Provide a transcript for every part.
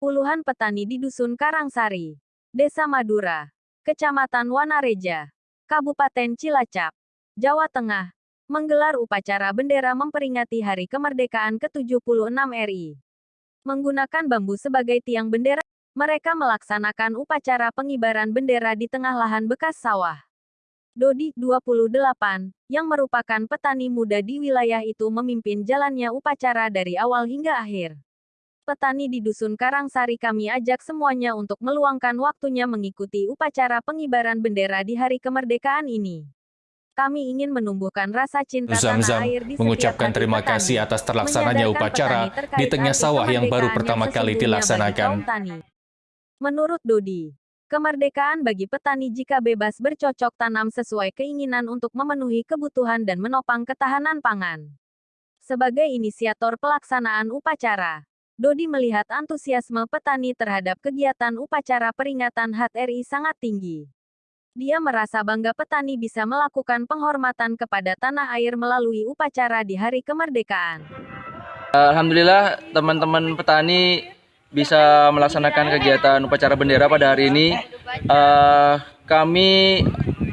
Puluhan petani di Dusun Karangsari, Desa Madura, Kecamatan Wanareja, Kabupaten Cilacap, Jawa Tengah, menggelar upacara bendera memperingati Hari Kemerdekaan ke-76 RI. Menggunakan bambu sebagai tiang bendera, mereka melaksanakan upacara pengibaran bendera di tengah lahan bekas sawah. Dodi, 28, yang merupakan petani muda di wilayah itu memimpin jalannya upacara dari awal hingga akhir petani di Dusun Karangsari kami ajak semuanya untuk meluangkan waktunya mengikuti upacara pengibaran bendera di hari kemerdekaan ini. Kami ingin menumbuhkan rasa cinta Zam tanah air di mengucapkan terima petani, kasih atas terlaksananya upacara di tengah sawah yang baru pertama kali dilaksanakan. Menurut Dodi, kemerdekaan bagi petani jika bebas bercocok tanam sesuai keinginan untuk memenuhi kebutuhan dan menopang ketahanan pangan. Sebagai inisiator pelaksanaan upacara, Dodi melihat antusiasme petani terhadap kegiatan upacara peringatan HUT RI sangat tinggi. Dia merasa bangga petani bisa melakukan penghormatan kepada tanah air melalui upacara di hari kemerdekaan. Alhamdulillah teman-teman petani bisa melaksanakan kegiatan upacara bendera pada hari ini. Uh, kami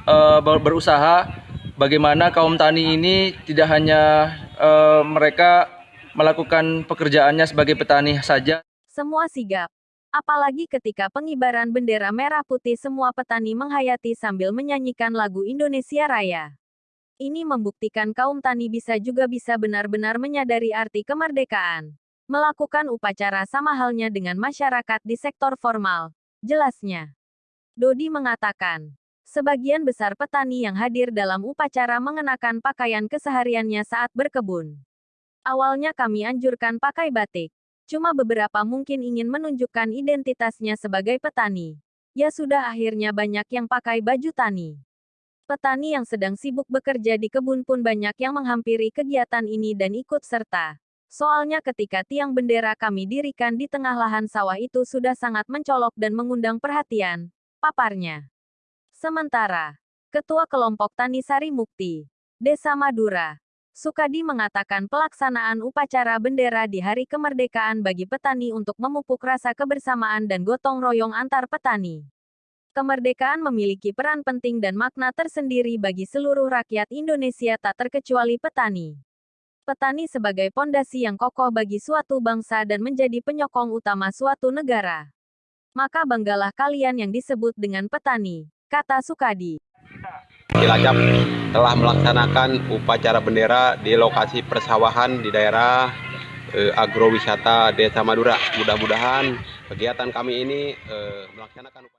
uh, berusaha bagaimana kaum tani ini tidak hanya uh, mereka melakukan pekerjaannya sebagai petani saja. Semua sigap. Apalagi ketika pengibaran bendera merah putih semua petani menghayati sambil menyanyikan lagu Indonesia Raya. Ini membuktikan kaum tani bisa juga bisa benar-benar menyadari arti kemerdekaan. Melakukan upacara sama halnya dengan masyarakat di sektor formal. Jelasnya. Dodi mengatakan, sebagian besar petani yang hadir dalam upacara mengenakan pakaian kesehariannya saat berkebun. Awalnya kami anjurkan pakai batik. Cuma beberapa mungkin ingin menunjukkan identitasnya sebagai petani. Ya sudah akhirnya banyak yang pakai baju tani. Petani yang sedang sibuk bekerja di kebun pun banyak yang menghampiri kegiatan ini dan ikut serta. Soalnya ketika tiang bendera kami dirikan di tengah lahan sawah itu sudah sangat mencolok dan mengundang perhatian, paparnya. Sementara, Ketua Kelompok Tani Sari Mukti, Desa Madura, Sukadi mengatakan pelaksanaan upacara bendera di Hari Kemerdekaan bagi petani untuk memupuk rasa kebersamaan dan gotong royong antar petani. Kemerdekaan memiliki peran penting dan makna tersendiri bagi seluruh rakyat Indonesia tak terkecuali petani. Petani sebagai pondasi yang kokoh bagi suatu bangsa dan menjadi penyokong utama suatu negara. Maka banggalah kalian yang disebut dengan petani, kata Sukadi. Cilacap telah melaksanakan upacara bendera di lokasi persawahan di daerah eh, agrowisata Desa Madura. Mudah-mudahan kegiatan kami ini eh, melaksanakan